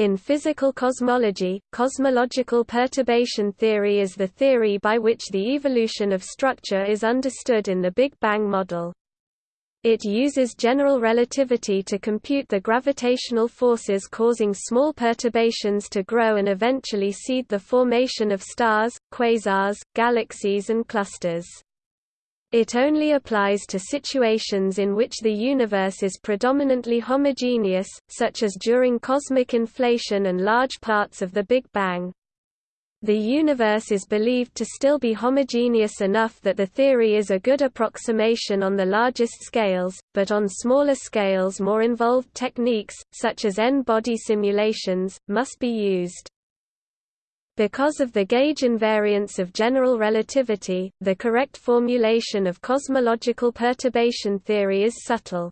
In physical cosmology, cosmological perturbation theory is the theory by which the evolution of structure is understood in the Big Bang model. It uses general relativity to compute the gravitational forces causing small perturbations to grow and eventually seed the formation of stars, quasars, galaxies and clusters. It only applies to situations in which the universe is predominantly homogeneous, such as during cosmic inflation and large parts of the Big Bang. The universe is believed to still be homogeneous enough that the theory is a good approximation on the largest scales, but on smaller scales more involved techniques, such as n-body simulations, must be used. Because of the gauge invariance of general relativity, the correct formulation of cosmological perturbation theory is subtle.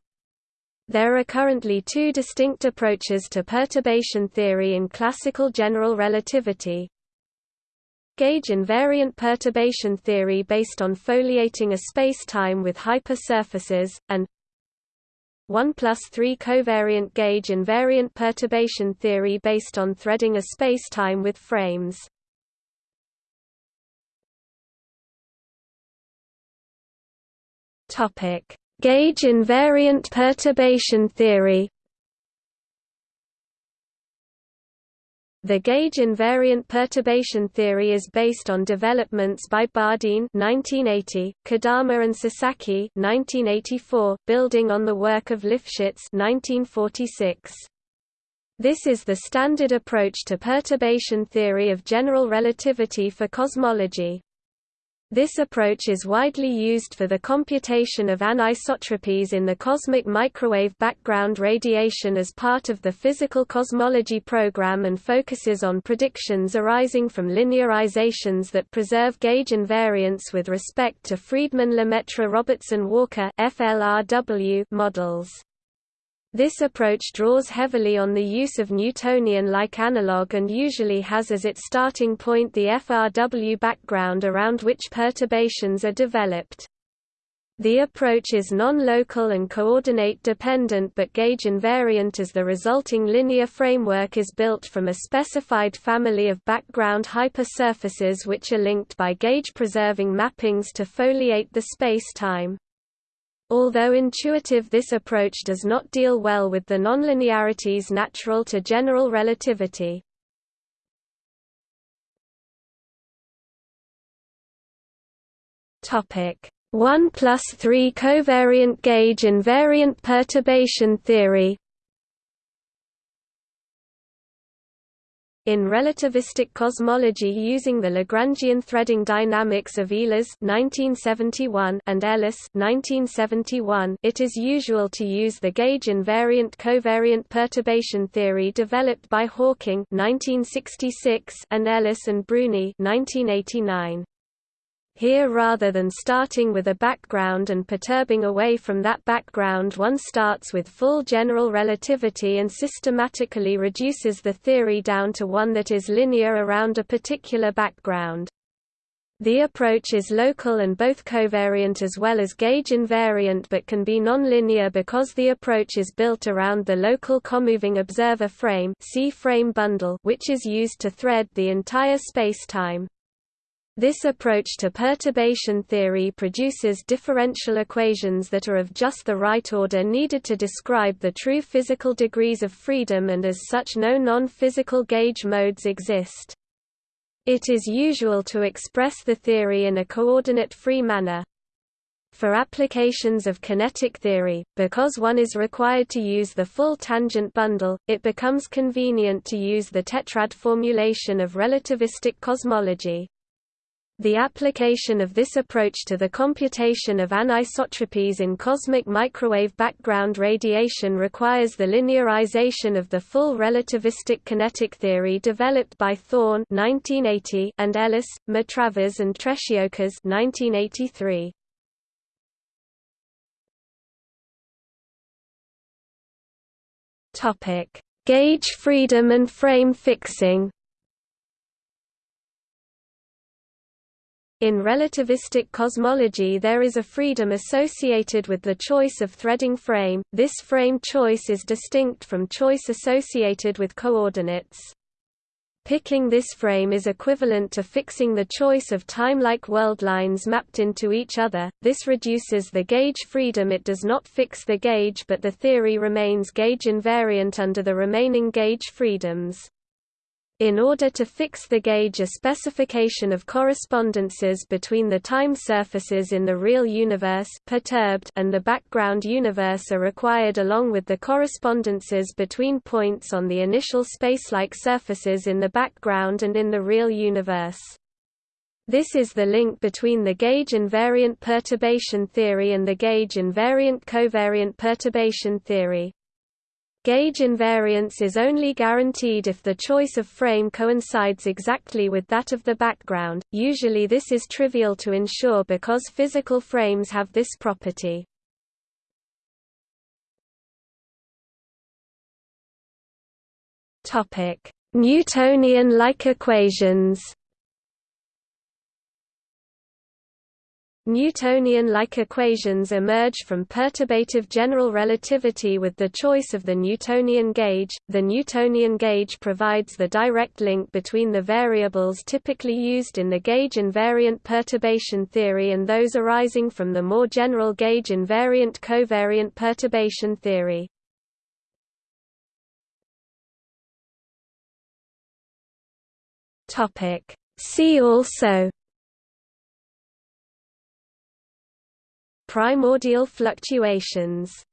There are currently two distinct approaches to perturbation theory in classical general relativity. Gauge invariant perturbation theory based on foliating a spacetime with hypersurfaces, and 1 plus 3 covariant gauge invariant perturbation theory based on threading a spacetime with frames. Topic: Gauge invariant perturbation theory The gauge invariant perturbation theory is based on developments by Bardeen 1980, Kodama and Sasaki 1984, building on the work of Lifshitz 1946. This is the standard approach to perturbation theory of general relativity for cosmology. This approach is widely used for the computation of anisotropies in the cosmic microwave background radiation as part of the physical cosmology program and focuses on predictions arising from linearizations that preserve gauge invariance with respect to Friedmann-Lemaitre-Robertson-Walker models. This approach draws heavily on the use of Newtonian-like analog and usually has as its starting point the FRW background around which perturbations are developed. The approach is non-local and coordinate dependent but gauge invariant as the resulting linear framework is built from a specified family of background hypersurfaces which are linked by gauge-preserving mappings to foliate the space-time. Although intuitive this approach does not deal well with the nonlinearities natural to general relativity. Topic 1 plus 3 covariant gauge invariant perturbation theory In relativistic cosmology using the Lagrangian threading dynamics of Ehlers and Ellis it is usual to use the gauge invariant covariant perturbation theory developed by Hawking 1966 and Ellis and Bruni 1989. Here rather than starting with a background and perturbing away from that background one starts with full general relativity and systematically reduces the theory down to one that is linear around a particular background. The approach is local and both covariant as well as gauge invariant but can be nonlinear because the approach is built around the local comoving observer frame, C frame bundle which is used to thread the entire spacetime. This approach to perturbation theory produces differential equations that are of just the right order needed to describe the true physical degrees of freedom and as such no non-physical gauge modes exist. It is usual to express the theory in a coordinate-free manner. For applications of kinetic theory, because one is required to use the full tangent bundle, it becomes convenient to use the tetrad formulation of relativistic cosmology. The application of this approach to the computation of anisotropies in cosmic microwave background radiation requires the linearization of the full relativistic kinetic theory developed by Thorne (1980) and Ellis, Matravers and Treciokas (1983). Topic: Gauge freedom and frame fixing. In relativistic cosmology there is a freedom associated with the choice of threading frame, this frame choice is distinct from choice associated with coordinates. Picking this frame is equivalent to fixing the choice of time-like world lines mapped into each other, this reduces the gauge freedom it does not fix the gauge but the theory remains gauge invariant under the remaining gauge freedoms. In order to fix the gauge a specification of correspondences between the time surfaces in the real universe perturbed and the background universe are required along with the correspondences between points on the initial spacelike surfaces in the background and in the real universe. This is the link between the gauge invariant perturbation theory and the gauge invariant covariant perturbation theory. Gauge invariance is only guaranteed if the choice of frame coincides exactly with that of the background, usually this is trivial to ensure because physical frames have this property. Newtonian-like equations Newtonian-like equations emerge from perturbative general relativity with the choice of the Newtonian gauge. The Newtonian gauge provides the direct link between the variables typically used in the gauge invariant perturbation theory and those arising from the more general gauge invariant covariant perturbation theory. Topic: See also Primordial fluctuations